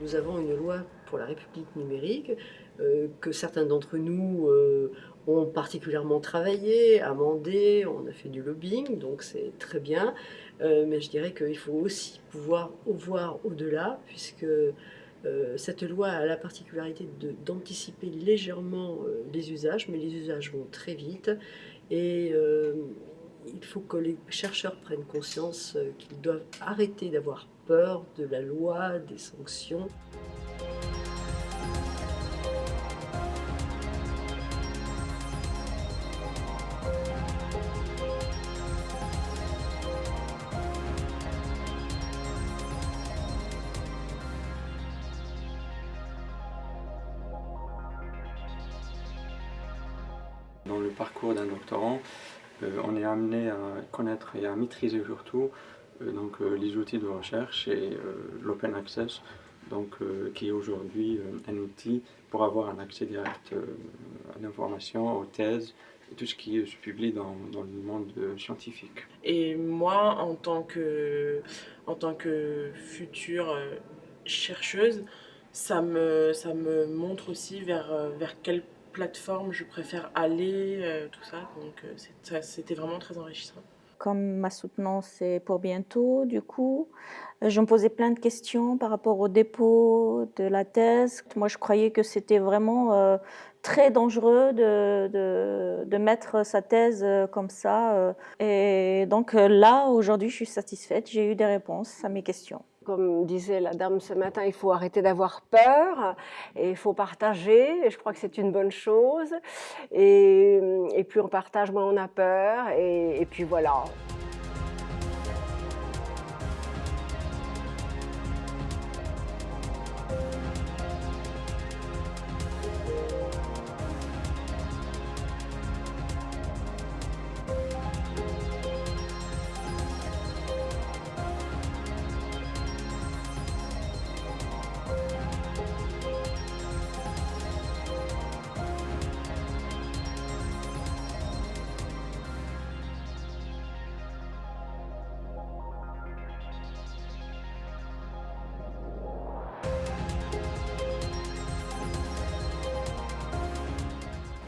nous avons une loi pour la République numérique euh, que certains d'entre nous euh, ont particulièrement travaillé, amendé, on a fait du lobbying, donc c'est très bien. Euh, mais je dirais qu'il faut aussi pouvoir voir au-delà, puisque cette loi a la particularité d'anticiper légèrement les usages, mais les usages vont très vite. Et il faut que les chercheurs prennent conscience qu'ils doivent arrêter d'avoir peur de la loi, des sanctions. Dans le parcours d'un doctorant, euh, on est amené à connaître et à maîtriser surtout donc, euh, les outils de recherche et l'open access, donc, qui est aujourd'hui un outil pour avoir un accès direct à l'information, aux thèses, tout ce qui se publie dans, dans, le monde scientifique. Et moi, en tant que, en tant que future chercheuse, ça me, ça me montre aussi vers, vers quel plateforme je préfère aller, euh, tout ça. Donc euh, c'était vraiment très enrichissant. Comme ma soutenance est pour bientôt, du coup, euh, je me posais plein de questions par rapport au dépôt de la thèse. Moi, je croyais que c'était vraiment très dangereux de, de, de, mettre sa thèse comme ça. Et donc là, aujourd'hui, je suis satisfaite. J'ai eu des réponses à mes questions. Comme disait la dame ce matin, il faut arrêter d'avoir peur et il faut partager. Et je crois que c'est une bonne chose. Et, plus on partage, moins on a peur. Et puis voilà.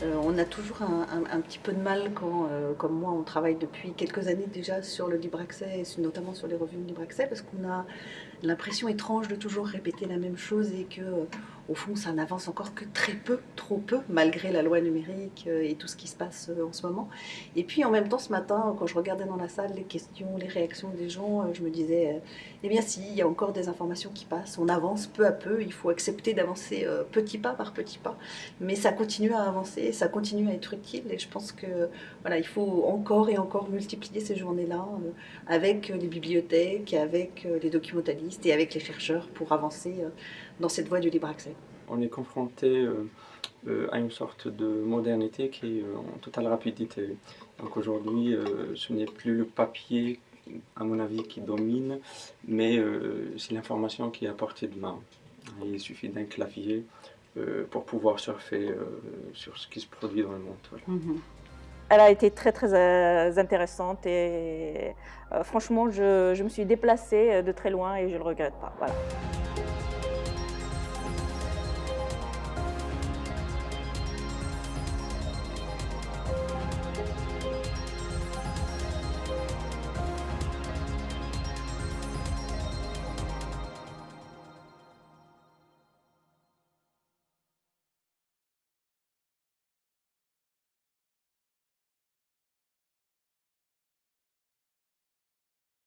Euh, on a toujours un, petit peu de mal quand, euh, comme moi, on travaille depuis quelques années déjà sur le libre accès, et notamment sur les revues de libre accès, parce qu'on a l'impression étrange de toujours répéter la même chose et que au fond ça n'avance encore que très peu, trop peu, malgré la loi numérique euh, et tout ce qui se passe euh, en ce moment. Et puis en même temps ce matin, quand je regardais dans la salle les questions, les réactions des gens, euh, je me disais, eh bien si, il y a encore des informations qui passent, on avance peu à peu, il faut accepter d'avancer petit pas par petit pas, mais ça continue à avancer, ça continue à être utile et je pense que voilà, il faut encore et encore multiplier ces journées-là avec les bibliothèques, avec les documentalistes, et avec les chercheurs pour avancer dans cette voie du libre accès. On est confronté euh, euh, à une sorte de modernité qui est en totale rapidité. Donc aujourd'hui, ce n'est plus le papier, à mon avis, qui domine, mais c'est l'information qui est à portée de main. Il suffit d'un clavier pour pouvoir surfer sur ce qui se produit dans le monde. Mm-hmm. Elle a été très très euh, intéressante et euh, franchement je, je, me suis déplacée de très loin et je ne le regrette pas. Voilà.